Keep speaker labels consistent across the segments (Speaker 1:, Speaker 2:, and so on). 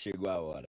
Speaker 1: Chegou a hora.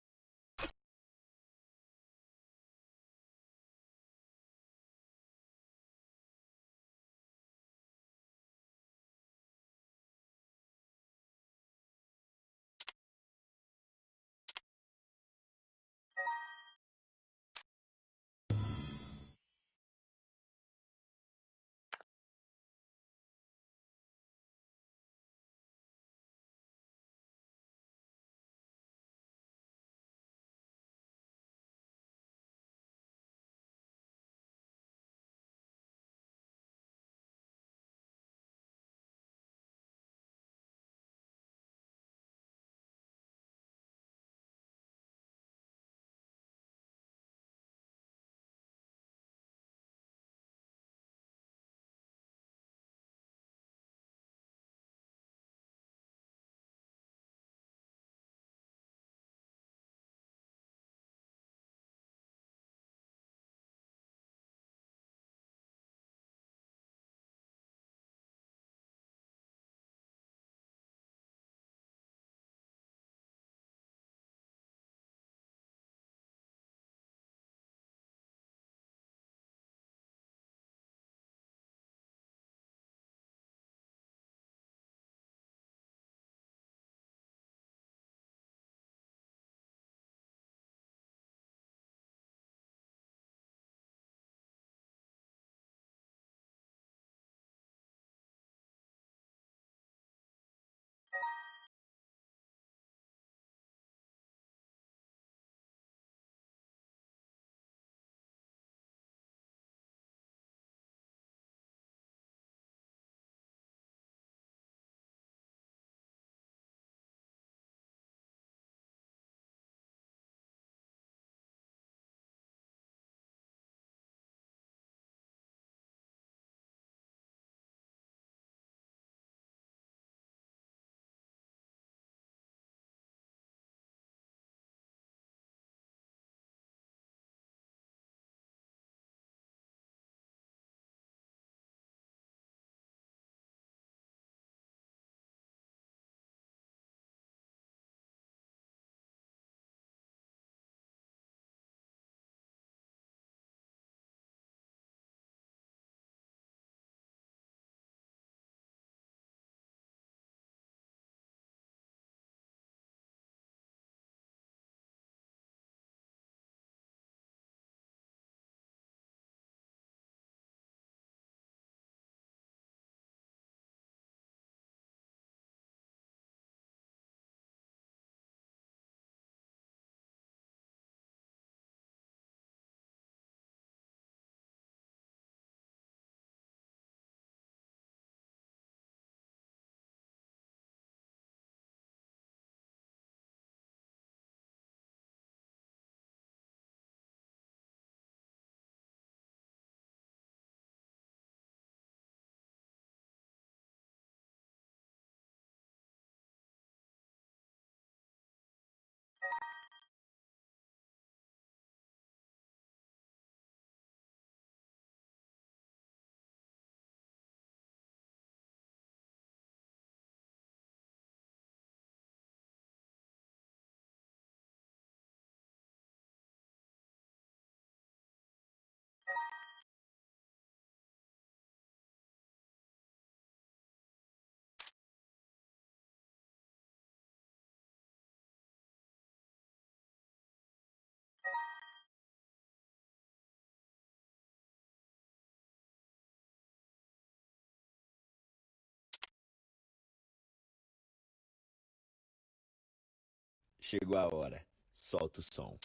Speaker 1: Chegou a hora. Solta o som.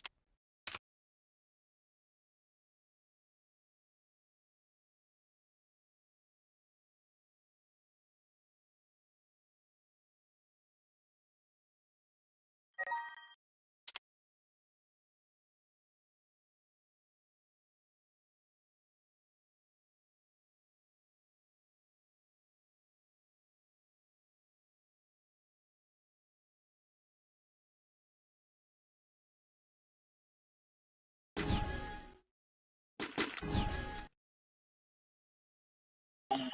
Speaker 2: Hello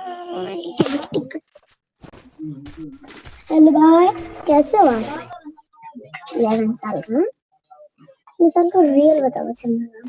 Speaker 2: भाई कैसे हो आप?
Speaker 3: 11 साल का इंसान को रियल बताओ चंदना।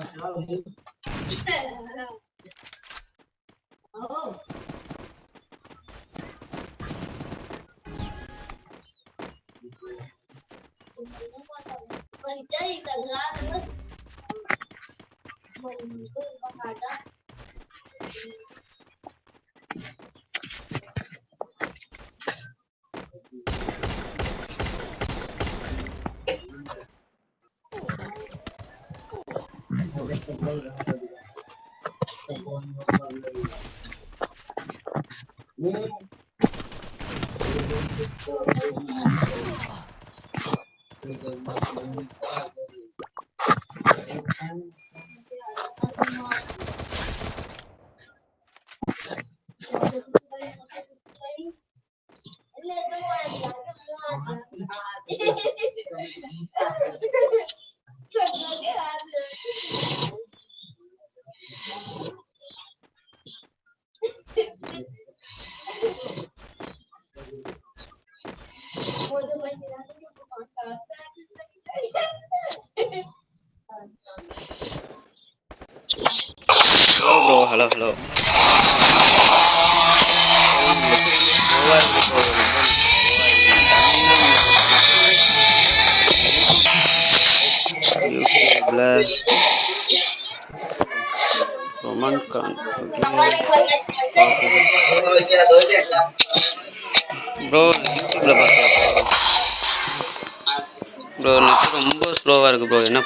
Speaker 4: Tchau. ஹலோ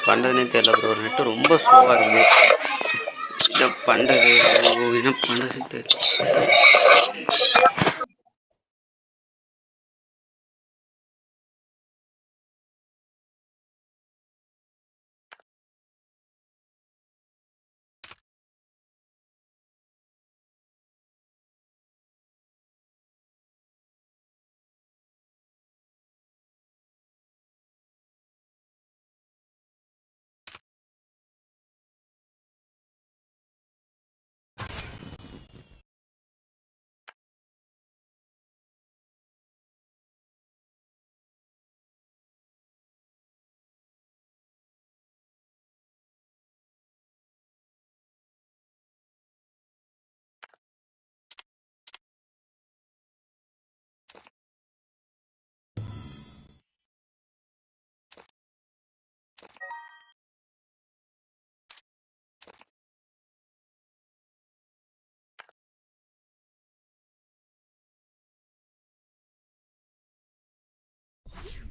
Speaker 4: பண்ணுறதுனே தெரியல ப்ரோ நெட்டு ரொம்ப ஸ்லோவாக இருக்குது என்ன பண்ணுறது என்ன பண்ணுறதுன்னு தெரியல.
Speaker 1: you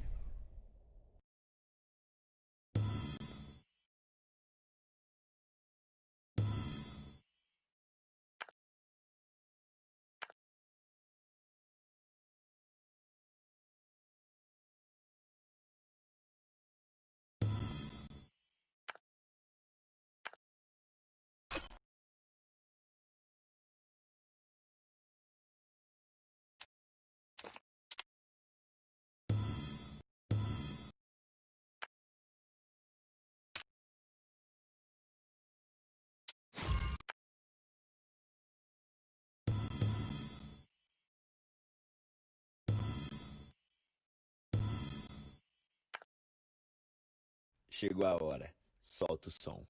Speaker 1: Chegou a hora. Solta o som.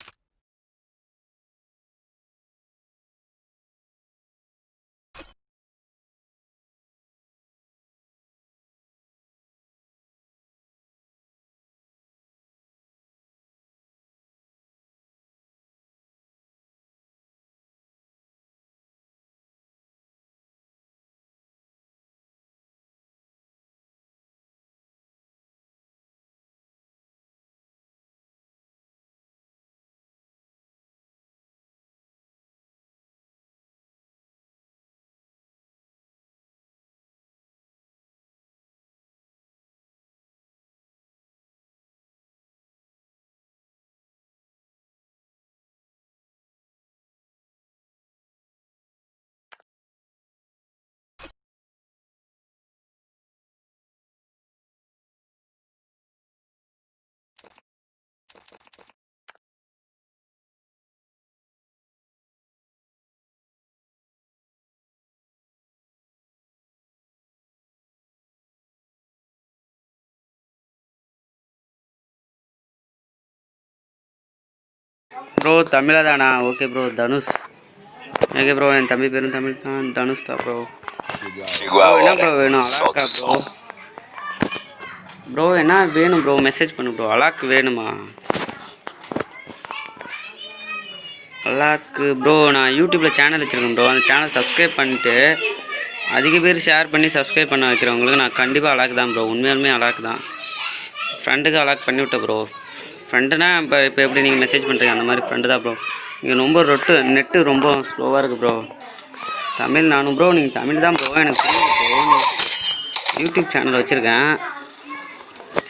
Speaker 4: Bro தமிழா தானா okay bro Dhanush okay bro என் தம்பி பேரும் தமிழ் தான். தனுஷ் தான் ப்ரோ என்ன. ப்ரோ வேணும்? அலாக்கா ப்ரோ. ப்ரோ என்ன வேணும் ப்ரோ மெசேஜ் பண்ணு ப்ரோ அலாக்கு வேணுமா? அலாக்கு ப்ரோ நான் யூடியூப்பில் சேனல் வச்சுருக்கேன் ப்ரோ அந்த சேனல் சப்ஸ்கிரைப் பண்ணிட்டு அதிக பேர் ஷேர் பண்ணி சப்ஸ்கிரைப் பண்ண வைக்கிறவங்களுக்கு நான் கண்டிப்பாக அலாக்கு தான் ப்ரோ உண்மையாலுமே அலாக்கு தான். ஃப்ரெண்டுக்கு அலாக் பண்ணி விட்டேன் ப்ரோ ஃப்ரெண்டுனா இப்போ இப்போ எப்படி நீங்கள் மெசேஜ் பண்ணுறீங்க அந்த மாதிரி ஃப்ரெண்டு தான் ப்ரோ நீங்கள் ரொம்ப ரொட்டு நெட்டு ரொம்ப ஸ்லோவாக இருக்குது ப்ரோ தமிழ் நானும் ப்ரோ நீங்கள் தமிழ் தான் ப்ரோ எனக்கு ப்ரோ யூடியூப் சேனல் வச்சுருக்கேன்.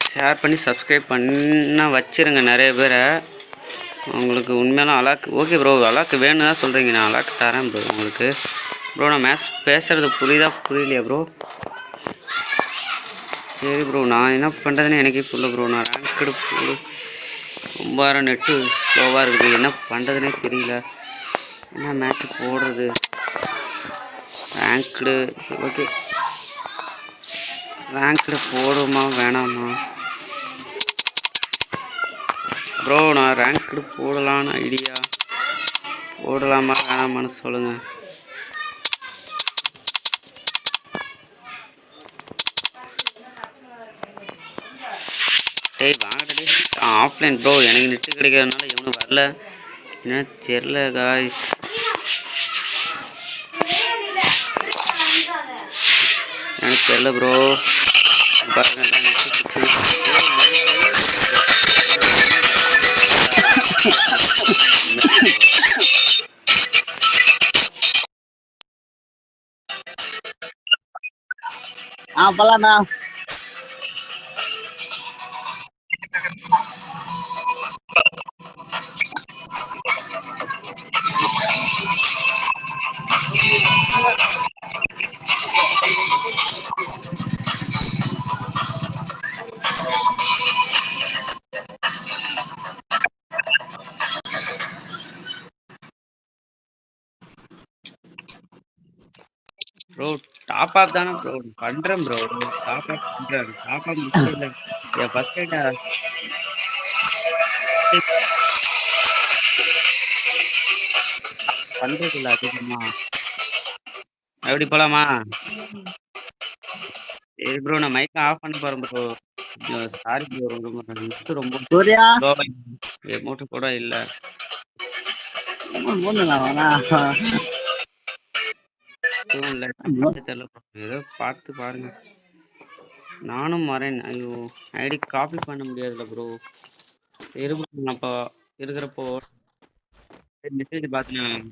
Speaker 4: ஷேர் பண்ணி சப்ஸ்கிரைப் பண்ண வச்சிருங்க நிறைய பேரை. உங்களுக்கு உண்மையெல்லாம் அலாக்கு ஓகே ப்ரோ அலாக்கு வேணும் தான் சொல்கிறீங்க நான் அலாக்கு தரேன் ப்ரோ உங்களுக்கு. ப்ரோ நான் மேக்ஸ் பேசுகிறது புரியுதா புரியலையா ப்ரோ சரி ப்ரோ நான் என்ன பண்ணுறதுன்னு எனக்கே புரியல ப்ரோ நான் ரேங்க் எடுப்பு ரொம்ப நேரம் நெட்டு ஸ்லோவாக இருக்குது. என்ன பண்ணுறதுனே தெரியல. என்ன மேட்ச் போடுறது? ரேங்க்டு ஓகே ரேங்க்டு போடுமா வேணாமா? ப்ரோ நான் ரேங்க்டு போடலான்னு ஐடியா போடலாமா வேணாமான்னு சொல்லுங்கள் சரி வாங்கடி ஆஃப்லைன் ப்ரோ எனக்கு நெட்டு கிடைக்கிறதுனால எவனும் வரல. என்ன தெரில காய்ஸ் எனக்கு தெரில ப்ரோ பாருங்க
Speaker 5: ஆ போலாண்ணா
Speaker 4: டாப் தானே ப்ரோ பண்ணுறேன் ப்ரோ டாப் அப் பண்ணுறேன் டாப் அப் முடியல என் ஃபஸ்ட் ரைட்டா பண்ணுறது இல்லை அதிகமா. எப்படி போகலாமா சரி ப்ரோ நான் மைக்கை ஆஃப் பண்ண போகிறேன் ப்ரோ சாரி ப்ரோ ரொம்ப ரொம்ப
Speaker 5: சூர்யா?
Speaker 4: எமௌண்ட்டு கூட இல்லை.
Speaker 5: போடலாம்
Speaker 4: எதுவும் இல்லை. தெரியல. ஏதோ பார்த்து பாருங்க. நானும் வரேன். ஐயோ ஐடி காப்பி பண்ண முடியாதுல்ல ப்ரோ இருபது நான் இப்போ இருக்கிறப்போ மெசேஜ் பார்த்தேன்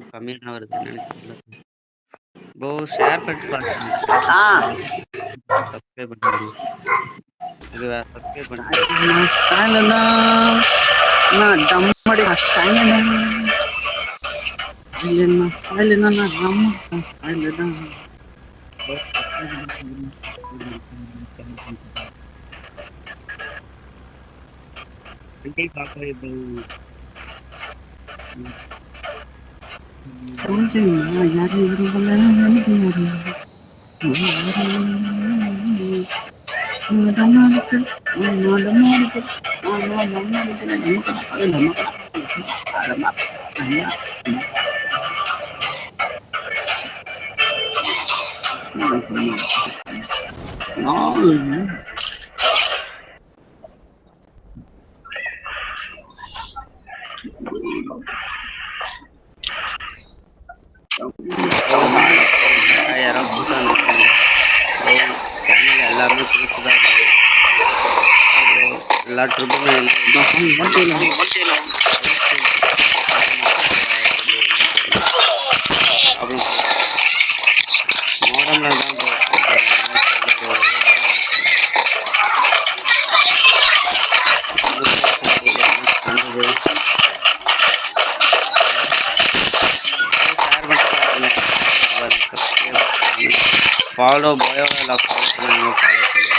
Speaker 4: கூட கம்மியாக தான் வருது நினைக்கிறேன் ப்ரோ ஷேர் பண்ணி சப்ஸ்கிரைப் பண்ணுங்க இது சப்ஸ்கிரைப் பண்ணுங்க
Speaker 5: ஸ்டைலண்ணா நான்
Speaker 4: Ủa chứ
Speaker 5: mà nó đi chứ
Speaker 4: யாராவது புதுசாக இருந்துச்சு சேனல் எல்லாருமே புதுசு தான் ப்ரோ எல்லா ட்ரிப்புமே அப்புறம் தான்
Speaker 6: फलो भयो ल फलो फलो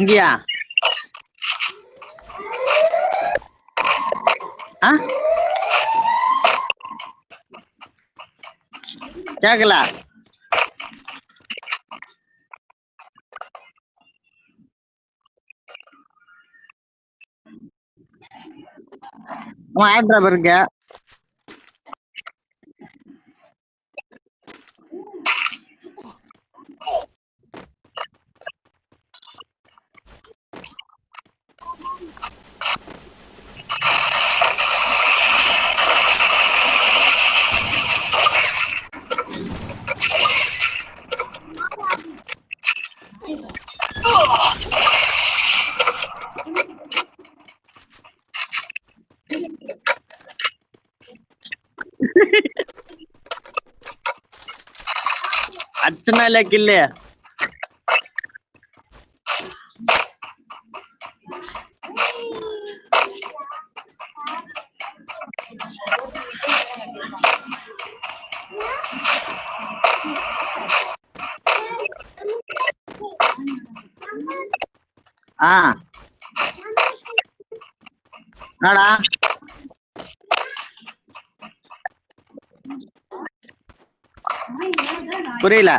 Speaker 6: இங்கயா ஆ கேக்கல அவன் ஆட் டிராப் இல்ல கில்லு
Speaker 5: ஆ புரியல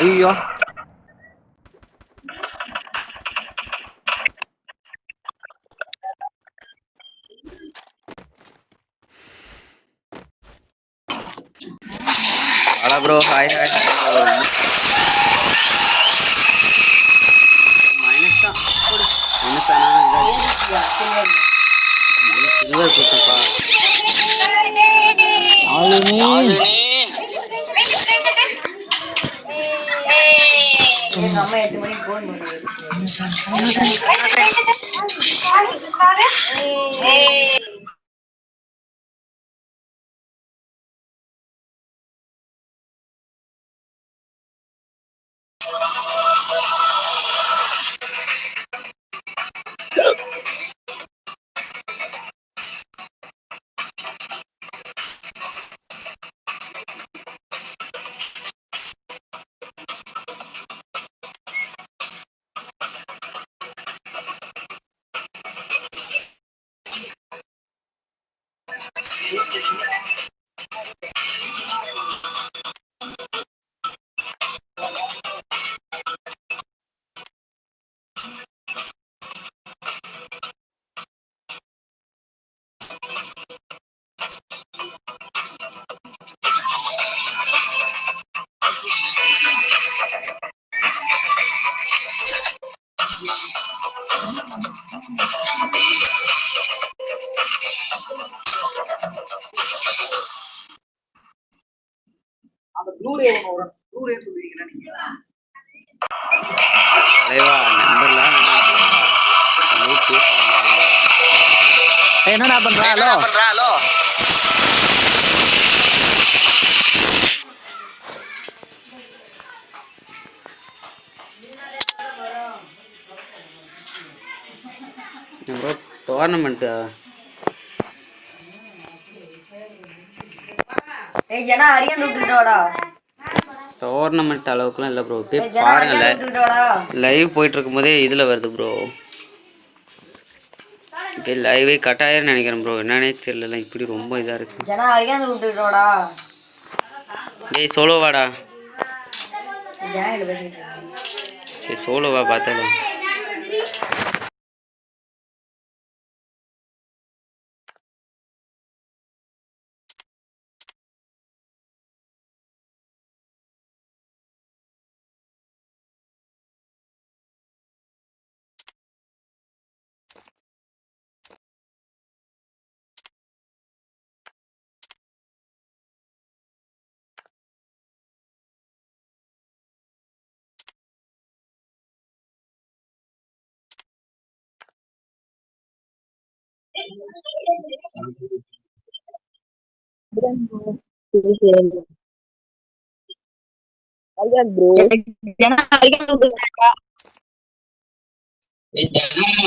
Speaker 5: ஐயோ
Speaker 4: ஹலோ ப்ரோ ஹாய் ஹாய்
Speaker 5: ஏய்
Speaker 7: ஜனா அரியன் விட்டுட்டு வாடா
Speaker 4: டோர்னமெண்ட் அளவுக்குலாம் இல்லை ப்ரோ போய் பாருங்க லைவ் போயிட்டு இருக்கும்போதே இதில் வருது ப்ரோ இப்போ லைவே கட் நினைக்கிறேன் ப்ரோ என்னன்னே தெரியல இப்படி ரொம்ப இதாக இருக்கு.
Speaker 7: ஜனா அரியன்
Speaker 4: டேய் சோலோவாடா. சரி சோலோவா பார்த்தாலும்
Speaker 5: Ayan bro.
Speaker 4: Jangan kalian udah kak. Jangan.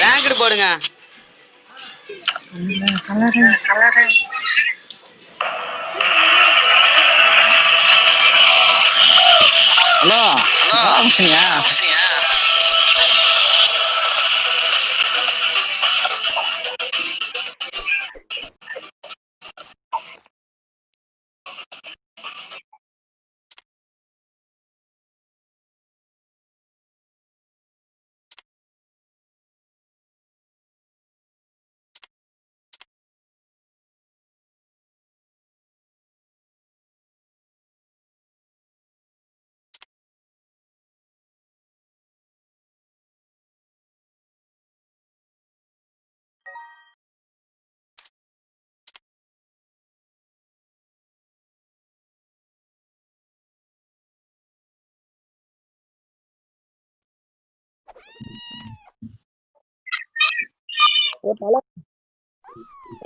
Speaker 4: Ranked போடுங்க.
Speaker 5: ஹலோ. ஹலோ.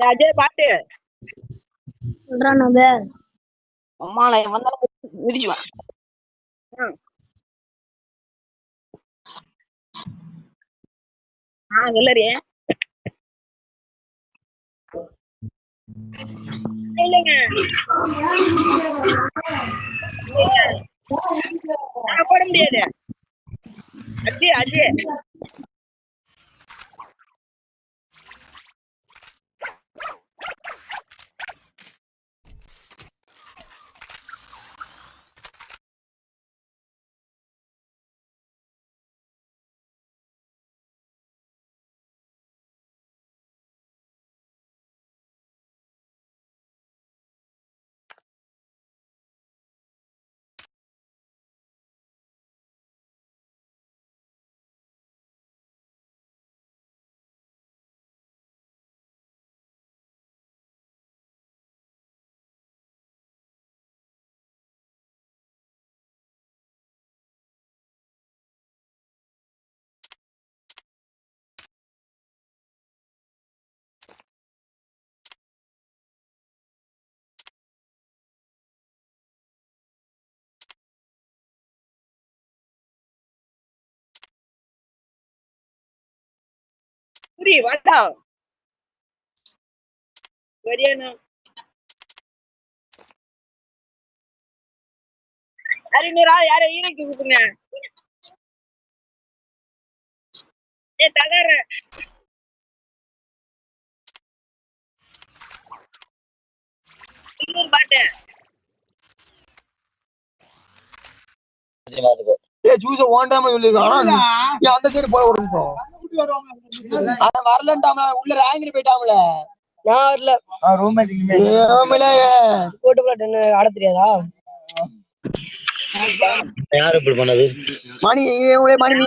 Speaker 8: அஜய் பாட்டு.
Speaker 9: சொல்றான் பேர்
Speaker 8: அம்மால வந்தாலும் மிதிக்குவேன். ஆ. இல்லைங்க. நான் போட முடியாது. அஜய் அஜய் புரி வாடா. வரியானா? அறிஞரா யார ஈரைக்கு கூப்பிடுங்க ஏ தகர. இன்னொரு பாட்டு.
Speaker 10: ஏ ஜூஸ ஓண்டாம சொல்லிருக்கான் அந்த சைடு போய் ஒரு நிமிஷம். அவன் வரலன்ட்டாமல. உள்ள ரேங்கில போயிட்டாமல.
Speaker 11: நான் வரல.
Speaker 10: ஏமல
Speaker 11: போட்டு போட்டு ஆட தெரியாதா?
Speaker 5: யார் இப்படி பண்ணது?
Speaker 10: மணி மணி நீ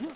Speaker 8: Huh?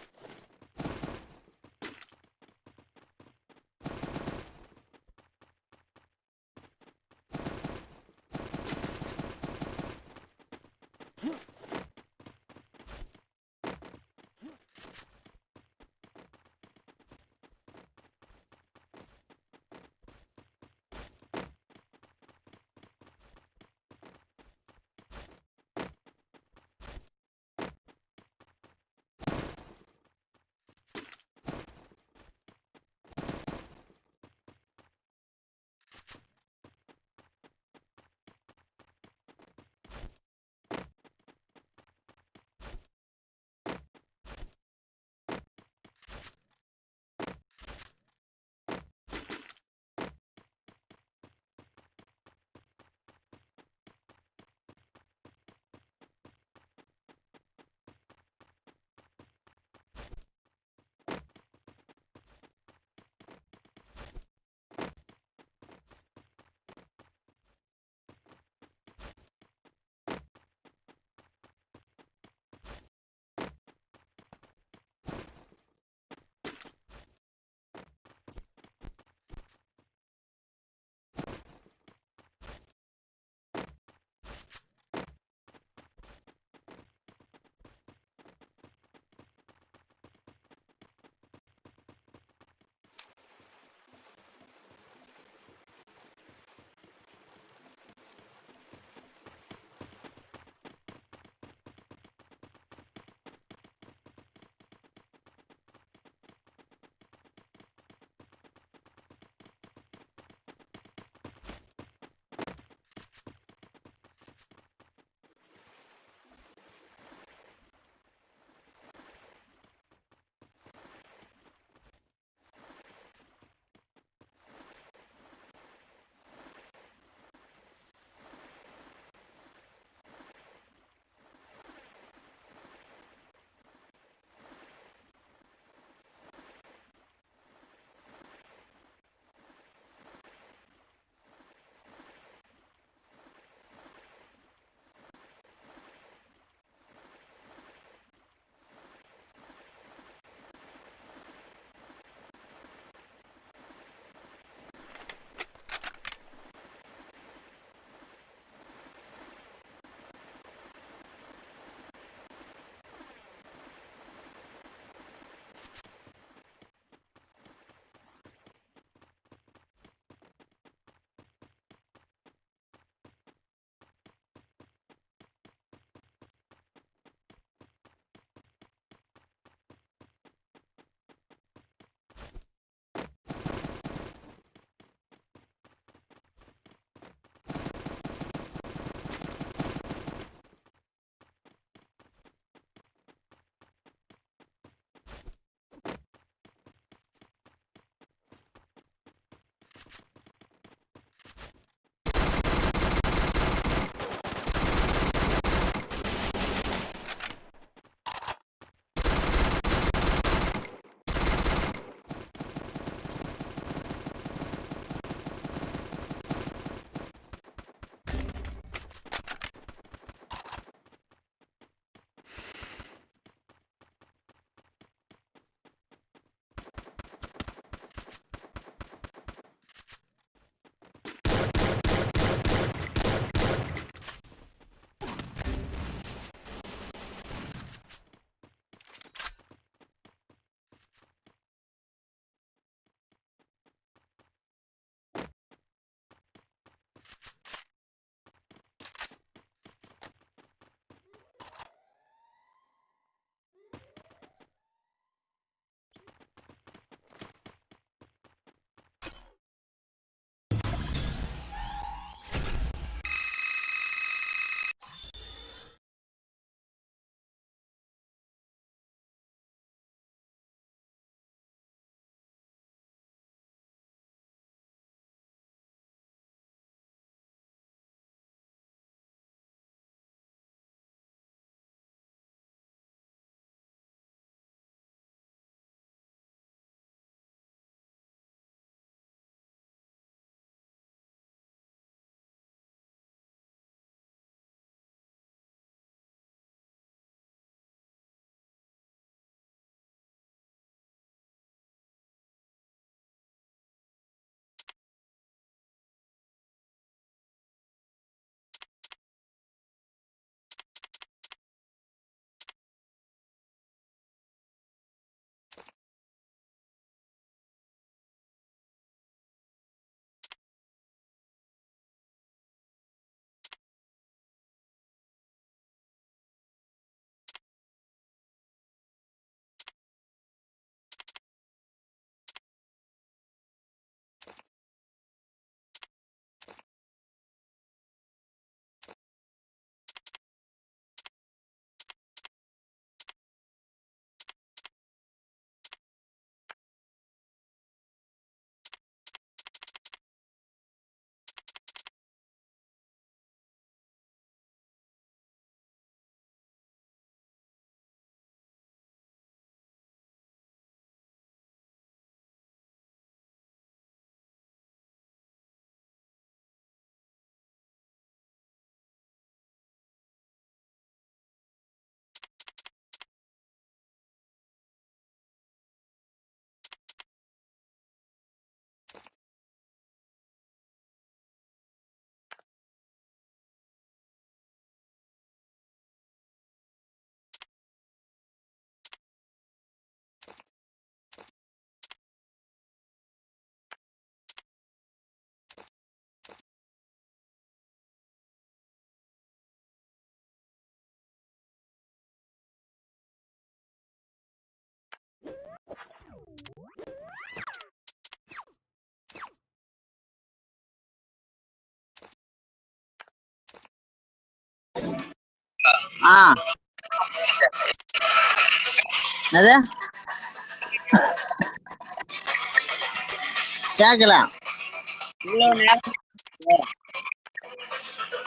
Speaker 5: ஆ. அது கேட்கல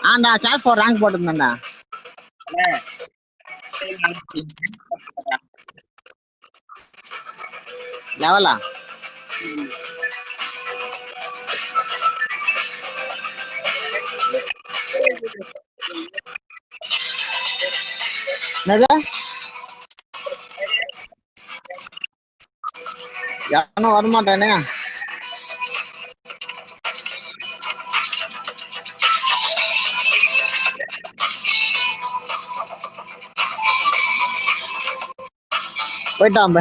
Speaker 5: ஆண்டா சார் ஃபோர் ரேங்க் போட்டிருந்தேன்டா. லெவலா என்னது யாரும் வரமாட்டானே? போயிட்டான்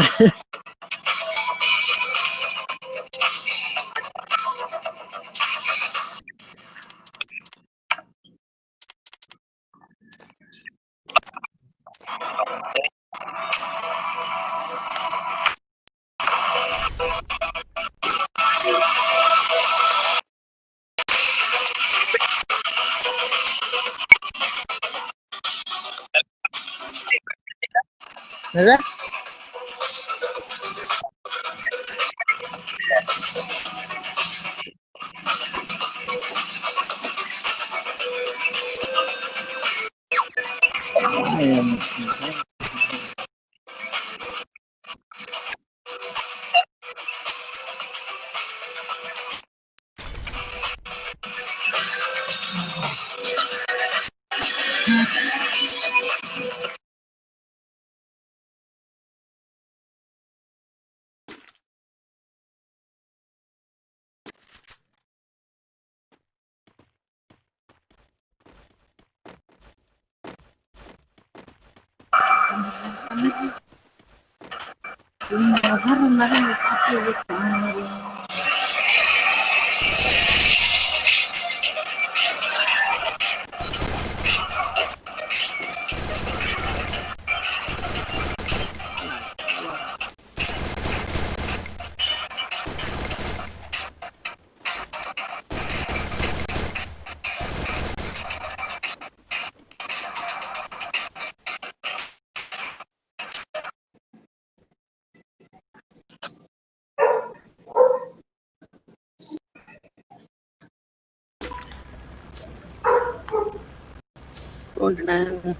Speaker 12: 49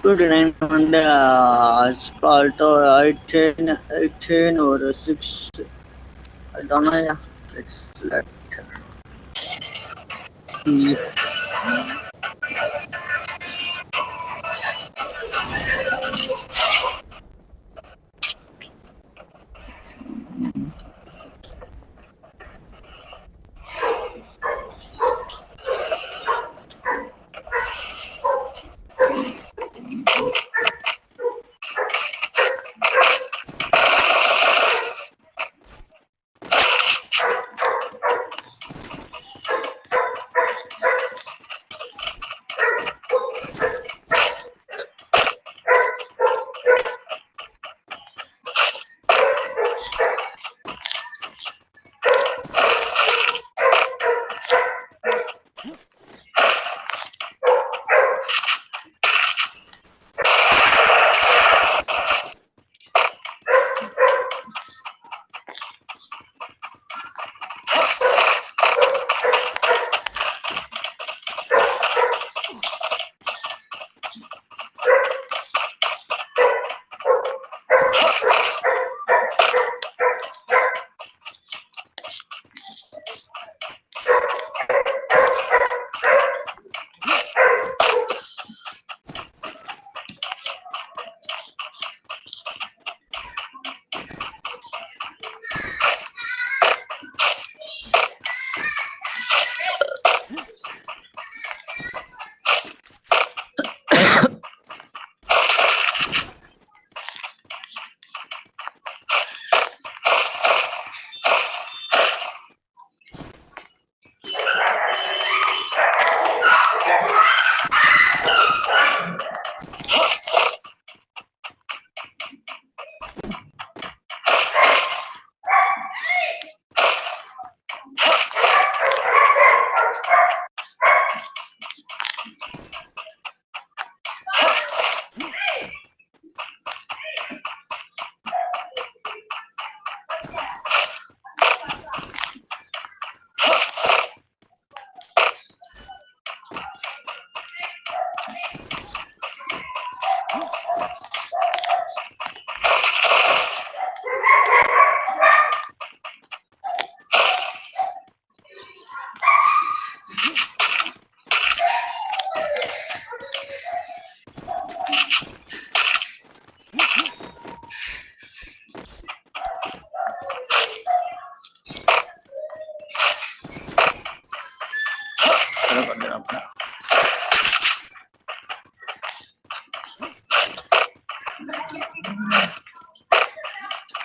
Speaker 12: 29 on the Scarto 18, 18 or 6. I don't know. It's like. Yeah.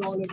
Speaker 7: நானே